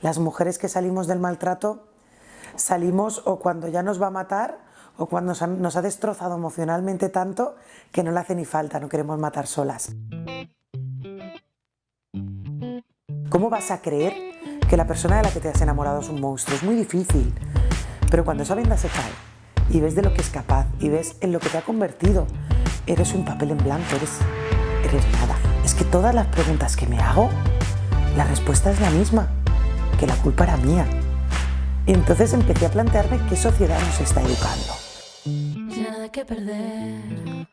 Las mujeres que salimos del maltrato salimos o cuando ya nos va a matar o cuando nos ha destrozado emocionalmente tanto que no le hace ni falta, no queremos matar solas. ¿Cómo vas a creer que la persona de la que te has enamorado es un monstruo? Es muy difícil. Pero cuando esa venda se cae y ves de lo que es capaz y ves en lo que te ha convertido, eres un papel en blanco, eres, eres nada. Es que todas las preguntas que me hago, la respuesta es la misma, que la culpa era mía. Y entonces empecé a plantearme qué sociedad nos está educando. Nada que perder.